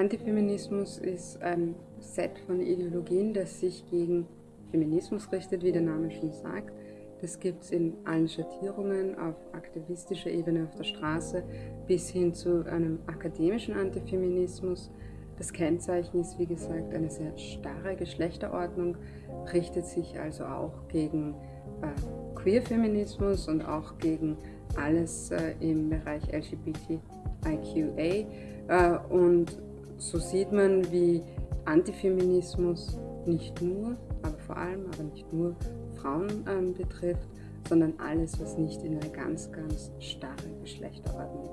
Antifeminismus ist ein Set von Ideologien, das sich gegen Feminismus richtet, wie der Name schon sagt. Das gibt es in allen Schattierungen, auf aktivistischer Ebene auf der Straße, bis hin zu einem akademischen Antifeminismus. Das Kennzeichen ist, wie gesagt, eine sehr starre Geschlechterordnung, richtet sich also auch gegen äh, Queerfeminismus und auch gegen alles äh, im Bereich LGBTIQA äh, und so sieht man, wie Antifeminismus nicht nur, aber vor allem, aber nicht nur Frauen ähm, betrifft, sondern alles, was nicht in eine ganz, ganz starre Geschlechterordnung